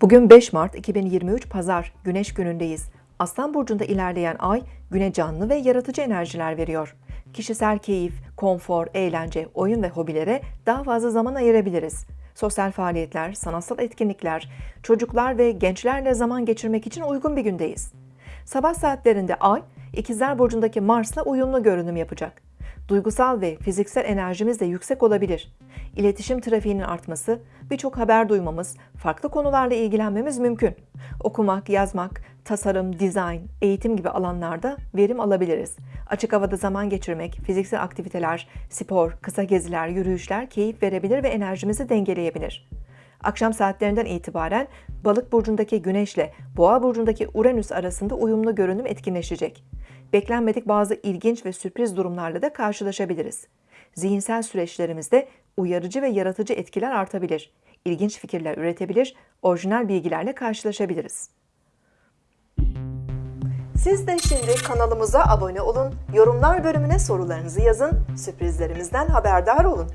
Bugün 5 Mart 2023 Pazar Güneş günündeyiz. Aslan burcunda ilerleyen ay güne canlı ve yaratıcı enerjiler veriyor. Kişisel keyif, konfor, eğlence, oyun ve hobilere daha fazla zaman ayırabiliriz. Sosyal faaliyetler, sanatsal etkinlikler, çocuklar ve gençlerle zaman geçirmek için uygun bir gündeyiz. Sabah saatlerinde ay İkizler burcundaki Mars'la uyumlu görünüm yapacak. Duygusal ve fiziksel enerjimiz de yüksek olabilir. İletişim trafiğinin artması, birçok haber duymamız, farklı konularla ilgilenmemiz mümkün. Okumak, yazmak, tasarım, dizayn, eğitim gibi alanlarda verim alabiliriz. Açık havada zaman geçirmek, fiziksel aktiviteler, spor, kısa geziler, yürüyüşler keyif verebilir ve enerjimizi dengeleyebilir. Akşam saatlerinden itibaren Balık burcundaki Güneşle Boğa burcundaki Uranüs arasında uyumlu görünüm etkinleşecek. Beklenmedik bazı ilginç ve sürpriz durumlarla da karşılaşabiliriz. Zihinsel süreçlerimizde uyarıcı ve yaratıcı etkiler artabilir. İlginç fikirler üretebilir, orijinal bilgilerle karşılaşabiliriz. Siz de şimdi kanalımıza abone olun, yorumlar bölümüne sorularınızı yazın, sürprizlerimizden haberdar olun.